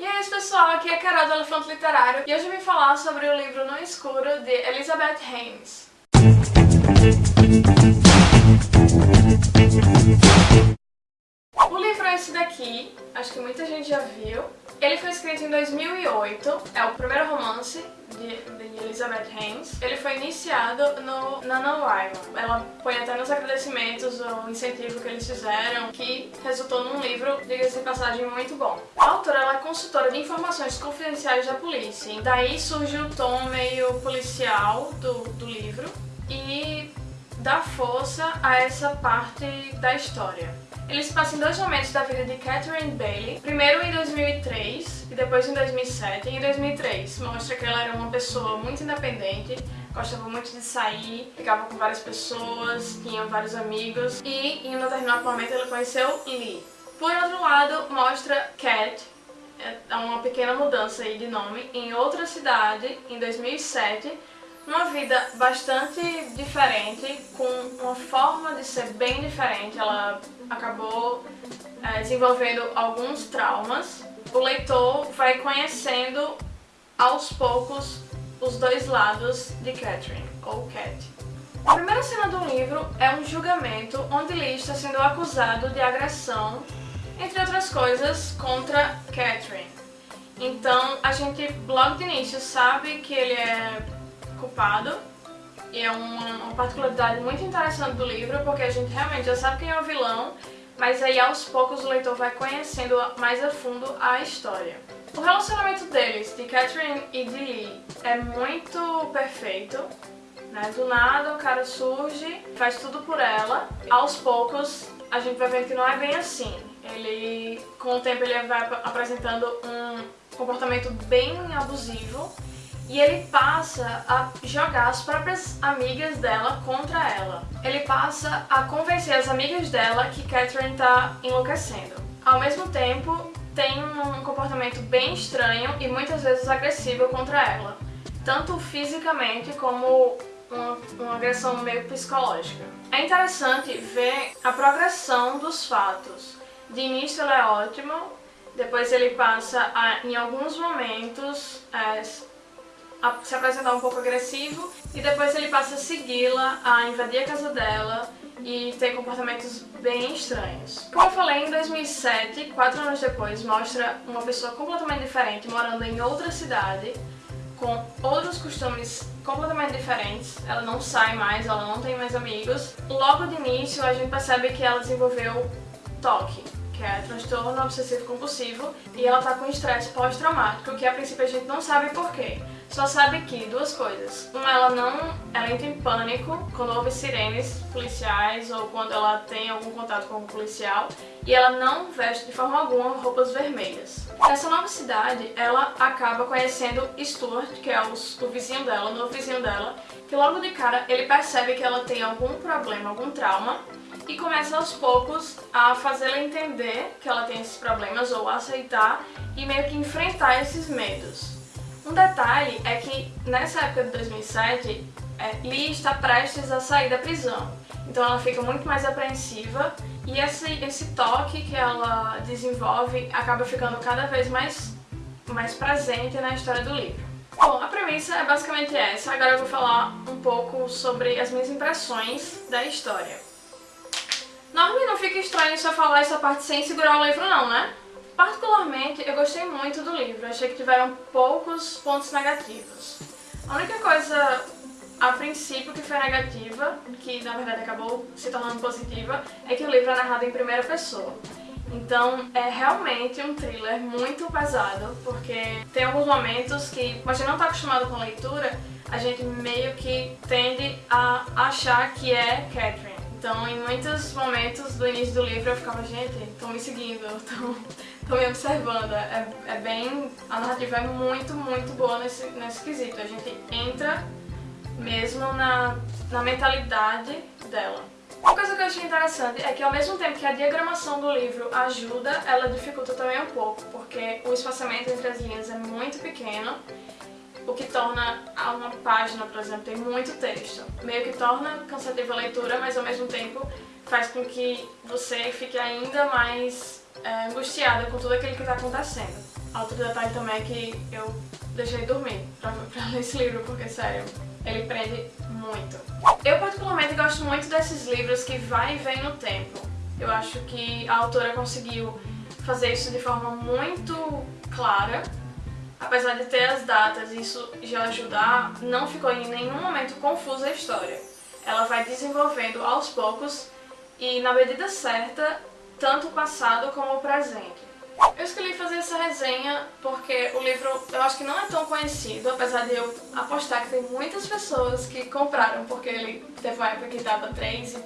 E é isso pessoal, aqui é a Carol do Elefante Literário e hoje eu vim falar sobre o livro No Escuro de Elizabeth Haynes. Acho que muita gente já viu. Ele foi escrito em 2008, é o primeiro romance de, de Elizabeth Haynes. Ele foi iniciado no NaNoWriMo. Ela põe até nos agradecimentos o incentivo que eles fizeram, que resultou num livro, diga-se de passagem, muito bom. A autora ela é consultora de informações confidenciais da polícia, e daí surge o tom meio policial do, do livro e dá força a essa parte da história. Ele se passa em dois momentos da vida de Catherine Bailey, primeiro em 2003 e depois em 2007. Em 2003 mostra que ela era uma pessoa muito independente, gostava muito de sair, ficava com várias pessoas, tinha vários amigos e em um determinado momento ela conheceu Lee. Por outro lado, mostra Cat, é uma pequena mudança aí de nome, em outra cidade em 2007 uma vida bastante diferente, com uma forma de ser bem diferente. Ela acabou é, desenvolvendo alguns traumas. O leitor vai conhecendo aos poucos os dois lados de Catherine, ou Cat. A primeira cena do livro é um julgamento onde Lee está sendo acusado de agressão, entre outras coisas, contra Catherine. Então a gente logo de início sabe que ele é culpado e é uma, uma particularidade muito interessante do livro porque a gente realmente já sabe quem é o vilão mas aí aos poucos o leitor vai conhecendo mais a fundo a história. O relacionamento deles, de Catherine e de Lee, é muito perfeito. Né? Do nada o cara surge, faz tudo por ela. Aos poucos a gente vai vendo que não é bem assim. Ele, com o tempo, ele vai apresentando um comportamento bem abusivo e ele passa a jogar as próprias amigas dela contra ela. Ele passa a convencer as amigas dela que Catherine tá enlouquecendo. Ao mesmo tempo, tem um comportamento bem estranho e muitas vezes agressivo contra ela, tanto fisicamente como uma, uma agressão meio psicológica. É interessante ver a progressão dos fatos. De início ela é ótima, depois ele passa a, em alguns momentos, é, a se apresentar um pouco agressivo e depois ele passa a segui-la, a invadir a casa dela e ter comportamentos bem estranhos. Como eu falei, em 2007, quatro anos depois, mostra uma pessoa completamente diferente morando em outra cidade com outros costumes completamente diferentes, ela não sai mais, ela não tem mais amigos. Logo de início a gente percebe que ela desenvolveu toque, que é transtorno obsessivo compulsivo, e ela tá com estresse pós-traumático, que a princípio a gente não sabe porquê. Só sabe que duas coisas. Uma, ela não. Ela entra em pânico quando houve sirenes policiais ou quando ela tem algum contato com um policial. E ela não veste de forma alguma roupas vermelhas. Nessa nova cidade, ela acaba conhecendo Stuart, que é o, o vizinho dela, o novo vizinho dela, que logo de cara ele percebe que ela tem algum problema, algum trauma, e começa aos poucos a fazê-la entender que ela tem esses problemas ou aceitar e meio que enfrentar esses medos. Um detalhe é que nessa época de 2007, é, Lee está prestes a sair da prisão, então ela fica muito mais apreensiva e esse, esse toque que ela desenvolve acaba ficando cada vez mais, mais presente na história do livro. Bom, a premissa é basicamente essa, agora eu vou falar um pouco sobre as minhas impressões da história. Normalmente não fica estranho se eu falar essa parte sem segurar o livro não, né? Particularmente, eu gostei muito do livro, achei que tiveram poucos pontos negativos. A única coisa, a princípio, que foi negativa, que na verdade acabou se tornando positiva, é que o livro é narrado em primeira pessoa. Então é realmente um thriller muito pesado, porque tem alguns momentos que, como a gente não está acostumado com leitura, a gente meio que tende a achar que é Catherine. Então, em muitos momentos do início do livro eu ficava, gente, estão me seguindo, estão me observando. É, é, bem... A narrativa é muito, muito boa nesse, nesse quesito. A gente entra mesmo na, na mentalidade dela. Uma coisa que eu achei interessante é que ao mesmo tempo que a diagramação do livro ajuda, ela dificulta também um pouco, porque o espaçamento entre as linhas é muito pequeno o que torna uma página, por exemplo, tem muito texto. Meio que torna cansativa a leitura, mas ao mesmo tempo faz com que você fique ainda mais é, angustiada com tudo aquilo que está acontecendo. outro detalhe também é que eu deixei dormir pra, pra ler esse livro, porque, sério, ele prende muito. Eu particularmente gosto muito desses livros que vai e vem no tempo. Eu acho que a autora conseguiu fazer isso de forma muito clara. Apesar de ter as datas e isso já ajudar, não ficou em nenhum momento confusa a história. Ela vai desenvolvendo aos poucos e na medida certa, tanto o passado como o presente. Eu escolhi fazer essa resenha porque o livro eu acho que não é tão conhecido, apesar de eu apostar que tem muitas pessoas que compraram porque ele teve uma época que estava 3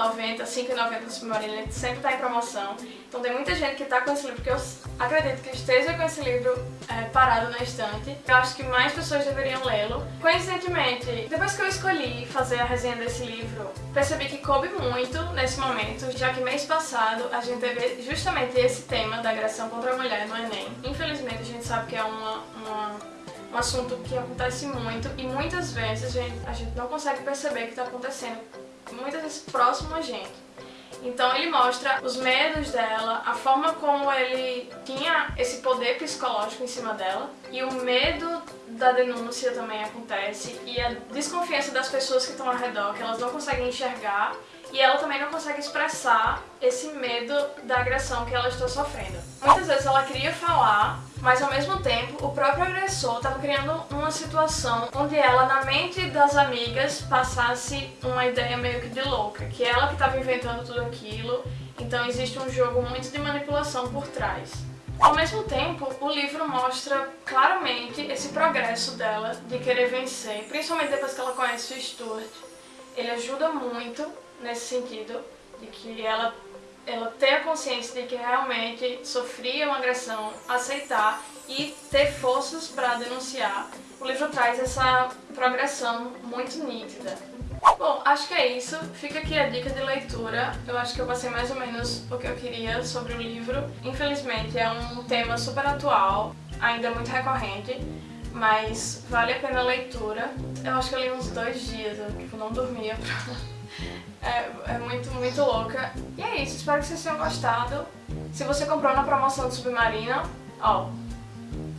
90, 5,90 no Submarino, sempre está em promoção. Então tem muita gente que está com esse livro, que eu acredito que esteja com esse livro é, parado na estante. Eu acho que mais pessoas deveriam lê-lo. Coincidentemente, depois que eu escolhi fazer a resenha desse livro, percebi que coube muito nesse momento, já que mês passado a gente teve justamente esse tema da agressão contra a mulher no Enem. Infelizmente a gente sabe que é uma, uma um assunto que acontece muito e muitas vezes a gente, a gente não consegue perceber que está acontecendo muitas vezes próximo a gente. Então ele mostra os medos dela, a forma como ele tinha esse poder psicológico em cima dela e o medo da denúncia também acontece e a desconfiança das pessoas que estão ao redor, que elas não conseguem enxergar e ela também não consegue expressar esse medo da agressão que ela está sofrendo. Muitas vezes ela queria falar, mas ao mesmo tempo o próprio agressor estava criando uma situação onde ela, na mente das amigas, passasse uma ideia meio que de louca, que ela que estava inventando tudo aquilo, então existe um jogo muito de manipulação por trás. Ao mesmo tempo, o livro mostra claramente esse progresso dela de querer vencer, principalmente depois que ela conhece o Stuart. Ele ajuda muito nesse sentido, de que ela, ela ter a consciência de que realmente sofria uma agressão, aceitar e ter forças para denunciar. O livro traz essa progressão muito nítida. Bom, acho que é isso. Fica aqui a dica de leitura. Eu acho que eu passei mais ou menos o que eu queria sobre o livro. Infelizmente é um tema super atual, ainda muito recorrente, mas vale a pena a leitura. Eu acho que eu li uns dois dias, eu tipo, não dormia pra é, é muito, muito louca. E é isso, espero que vocês tenham gostado. Se você comprou na promoção do Submarino, ó,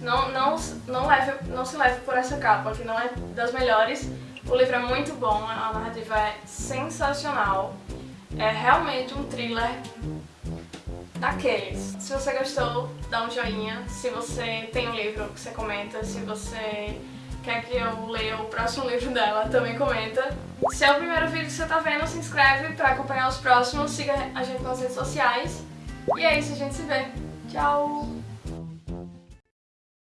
não, não, não, leve, não se leve por essa capa, que não é das melhores. O livro é muito bom, a narrativa é sensacional. É realmente um thriller daqueles. Se você gostou, dá um joinha. Se você tem um livro, você comenta. Se você quer que eu leia o próximo livro dela, também comenta. Se é o primeiro vídeo que você tá vendo, se inscreve pra acompanhar os próximos, siga a gente nas redes sociais. E é isso, a gente se vê. Tchau!